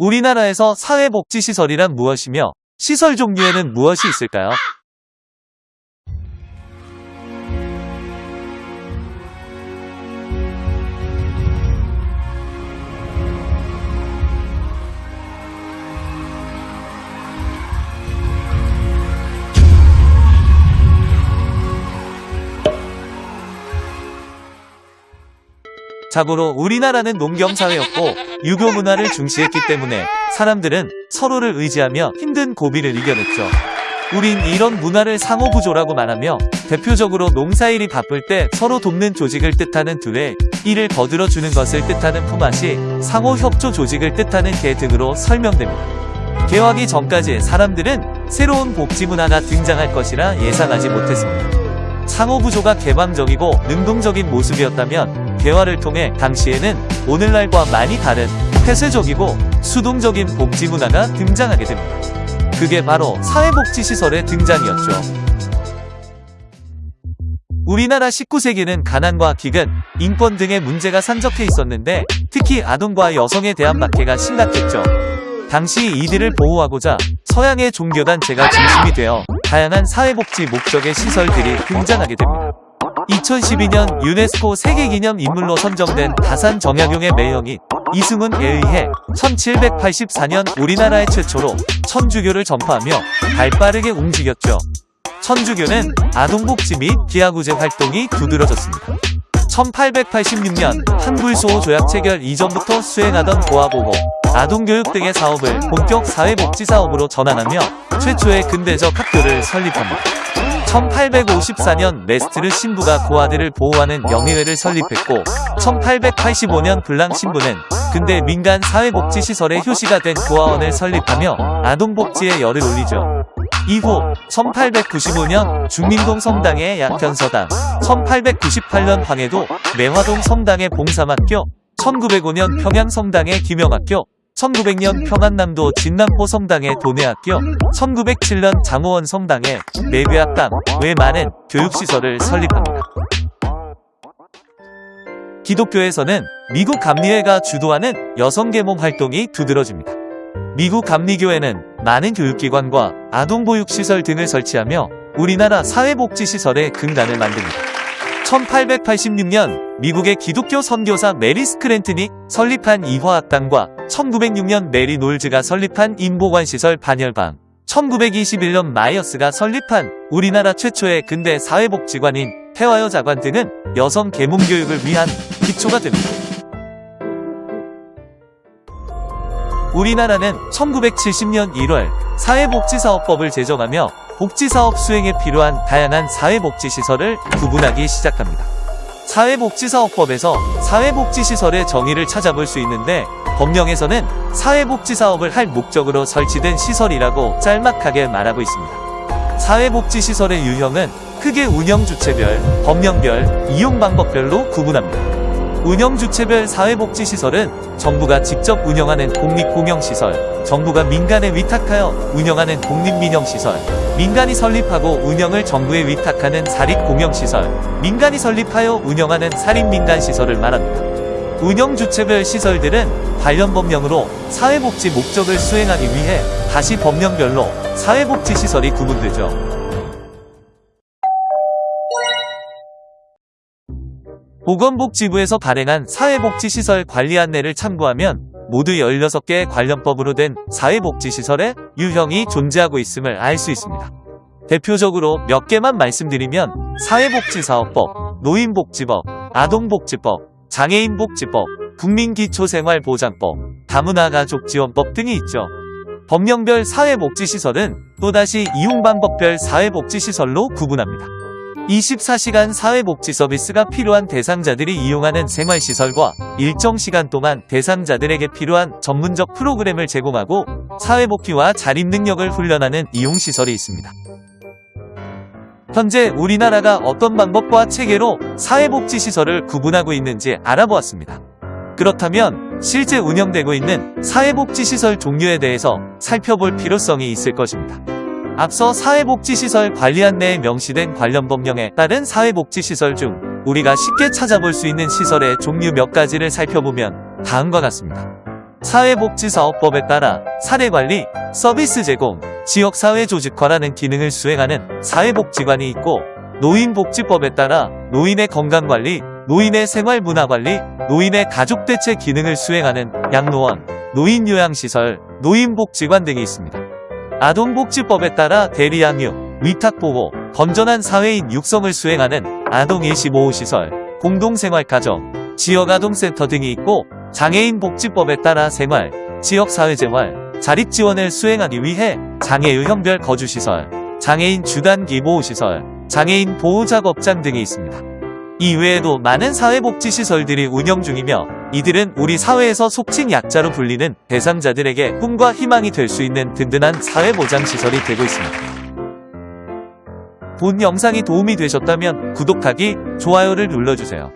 우리나라에서 사회복지시설이란 무엇이며 시설 종류에는 무엇이 있을까요? 자고로 우리나라는 농경사회였고 유교 문화를 중시했기 때문에 사람들은 서로를 의지하며 힘든 고비를 이겨냈죠. 우린 이런 문화를 상호부조라고 말하며 대표적으로 농사일이 바쁠 때 서로 돕는 조직을 뜻하는 둘에 일을 거들어주는 것을 뜻하는 품앗이 상호협조 조직을 뜻하는 개 등으로 설명됩니다. 개화기 전까지 사람들은 새로운 복지 문화가 등장할 것이라 예상하지 못했습니다. 상호부조가 개방적이고 능동적인 모습이었다면 개화를 통해 당시에는 오늘날과 많이 다른 폐쇄적이고 수동적인 복지 문화가 등장하게 됩니다. 그게 바로 사회복지시설의 등장이었죠. 우리나라 19세기는 가난과 기근, 인권 등의 문제가 산적해 있었는데 특히 아동과 여성에 대한 박해가 심각했죠. 당시 이들을 보호하고자 서양의 종교단체가 중심이 되어 다양한 사회복지 목적의 시설들이 등장하게 됩니다. 2012년 유네스코 세계기념 인물로 선정된 다산 정약용의 매형인 이승훈에 의해 1784년 우리나라의 최초로 천주교를 전파하며 발빠르게 움직였죠. 천주교는 아동복지 및 기아구제 활동이 두드러졌습니다. 1886년 한불소호 조약 체결 이전부터 수행하던 보아보고 아동교육 등의 사업을 본격 사회복지 사업으로 전환하며 최초의 근대적 학교를 설립합니다. 1854년 레스트르 신부가 고아들을 보호하는 영예회를 설립했고 1885년 블랑 신부는 근대 민간 사회복지시설의 효시가 된 고아원을 설립하며 아동복지에 열을 올리죠. 이후 1895년 중민동 성당의 약현서당, 1898년 황해도 매화동 성당의 봉삼학교, 1905년 평양 성당의 김영학교, 1900년 평안남도 진남포 성당의 도내학교, 1907년 장호원 성당의 매괴학당 외 많은 교육시설을 설립합니다. 기독교에서는 미국 감리회가 주도하는 여성계몽 활동이 두드러집니다. 미국 감리교회는 많은 교육기관과 아동보육시설 등을 설치하며 우리나라 사회복지시설의 근간을 만듭니다. 1886년 미국의 기독교 선교사 메리 스크랜튼이 설립한 이화학당과 1906년 메리 놀즈가 설립한 인보관시설 반열방 1921년 마이어스가 설립한 우리나라 최초의 근대 사회복지관인 태화여자관 등은 여성 계몽교육을 위한 기초가 됩니다. 우리나라는 1970년 1월 사회복지사업법을 제정하며 복지사업 수행에 필요한 다양한 사회복지시설을 구분하기 시작합니다. 사회복지사업법에서 사회복지시설의 정의를 찾아볼 수 있는데 법령에서는 사회복지사업을 할 목적으로 설치된 시설이라고 짤막하게 말하고 있습니다. 사회복지시설의 유형은 크게 운영주체별, 법령별, 이용방법별로 구분합니다. 운영주체별 사회복지시설은 정부가 직접 운영하는 공립공영시설, 정부가 민간에 위탁하여 운영하는 공립민영시설, 민간이 설립하고 운영을 정부에 위탁하는 사립공영시설, 민간이 설립하여 운영하는 사립민간시설을 말합니다. 운영 주체별 시설들은 관련 법령으로 사회복지 목적을 수행하기 위해 다시 법령별로 사회복지시설이 구분되죠. 보건복지부에서 발행한 사회복지시설 관리 안내를 참고하면 모두 16개의 관련법으로 된 사회복지시설의 유형이 존재하고 있음을 알 수 있습니다. 대표적으로 몇 개만 말씀드리면 사회복지사업법, 노인복지법, 아동복지법, 장애인복지법, 국민기초생활보장법, 다문화가족지원법 등이 있죠. 법령별 사회복지시설은 또다시 이용방법별 사회복지시설로 구분합니다. 24시간 사회복지 서비스가 필요한 대상자들이 이용하는 생활시설과 일정 시간 동안 대상자들에게 필요한 전문적 프로그램을 제공하고 사회복귀와 자립 능력을 훈련하는 이용시설이 있습니다. 현재 우리나라가 어떤 방법과 체계로 사회복지시설을 구분하고 있는지 알아보았습니다. 그렇다면 실제 운영되고 있는 사회복지시설 종류에 대해서 살펴볼 필요성이 있을 것입니다. 앞서 사회복지시설 관리 안내에 명시된 관련 법령에 따른 사회복지시설 중 우리가 쉽게 찾아볼 수 있는 시설의 종류 몇 가지를 살펴보면 다음과 같습니다. 사회복지사업법에 따라 사례관리, 서비스 제공, 지역사회조직화라는 기능을 수행하는 사회복지관이 있고 노인복지법에 따라 노인의 건강관리, 노인의 생활문화관리, 노인의 가족대책 기능을 수행하는 양로원, 노인요양시설, 노인복지관 등이 있습니다. 아동복지법에 따라 대리양육, 위탁보호, 건전한 사회인 육성을 수행하는 아동 일시보호시설, 공동생활가정, 지역아동센터 등이 있고 장애인 복지법에 따라 생활, 지역사회재활, 자립지원을 수행하기 위해 장애유형별 거주시설, 장애인 주단기 보호시설, 장애인 보호작업장 등이 있습니다. 이 외에도 많은 사회복지시설들이 운영 중이며 이들은 우리 사회에서 속칭 약자로 불리는 대상자들에게 꿈과 희망이 될 수 있는 든든한 사회보장시설이 되고 있습니다. 본 영상이 도움이 되셨다면 구독하기, 좋아요를 눌러주세요.